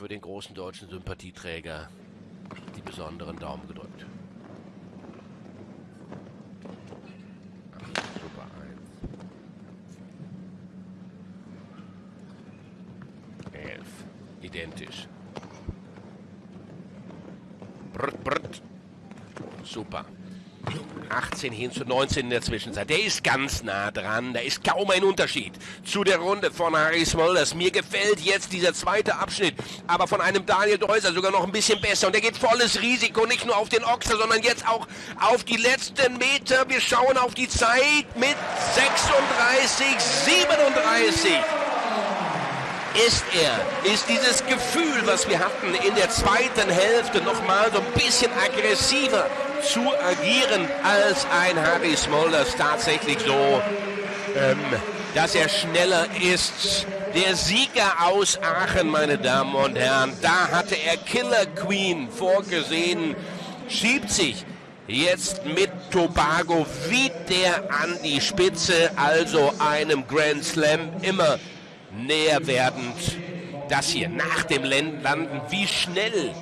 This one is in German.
für den großen deutschen Sympathieträger die besonderen Daumen gedrückt. Eins. Elf. Identisch. Brrt, brrt. Super. 18 hin zu 19 in der Zwischenzeit. Der ist ganz nah dran. Da ist kaum ein Unterschied zu der Runde von Harry Smulders. Mir gefällt jetzt dieser zweite Abschnitt, aber von einem Daniel Deuser sogar noch ein bisschen besser. Und der geht volles Risiko, nicht nur auf den Ochser, sondern jetzt auch auf die letzten Meter. Wir schauen auf die Zeit mit 36, 37 ist er, ist dieses Gefühl, was wir hatten in der zweiten Hälfte, nochmal so ein bisschen aggressiver zu agieren als ein Harry Smulders tatsächlich so, ähm, dass er schneller ist. Der Sieger aus Aachen, meine Damen und Herren, da hatte er Killer Queen vorgesehen, schiebt sich jetzt mit Tobago wieder an die Spitze, also einem Grand Slam immer näher werdend. Das hier nach dem Landen, wie schnell.